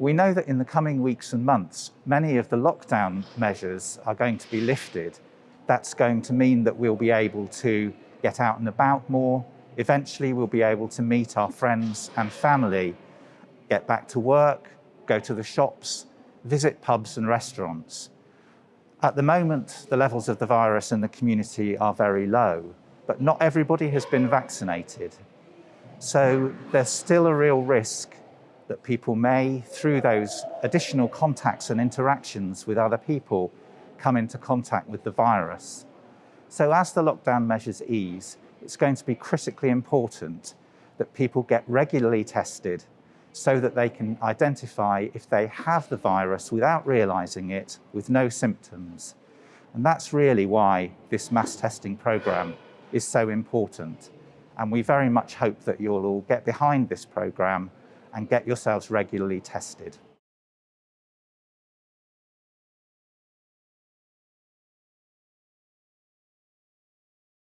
We know that in the coming weeks and months, many of the lockdown measures are going to be lifted. That's going to mean that we'll be able to get out and about more. Eventually, we'll be able to meet our friends and family, get back to work, go to the shops, visit pubs and restaurants. At the moment, the levels of the virus in the community are very low, but not everybody has been vaccinated. So there's still a real risk that people may, through those additional contacts and interactions with other people, come into contact with the virus. So as the lockdown measures ease, it's going to be critically important that people get regularly tested so that they can identify if they have the virus without realizing it with no symptoms. And that's really why this mass testing program is so important. And we very much hope that you'll all get behind this program and get yourselves regularly tested.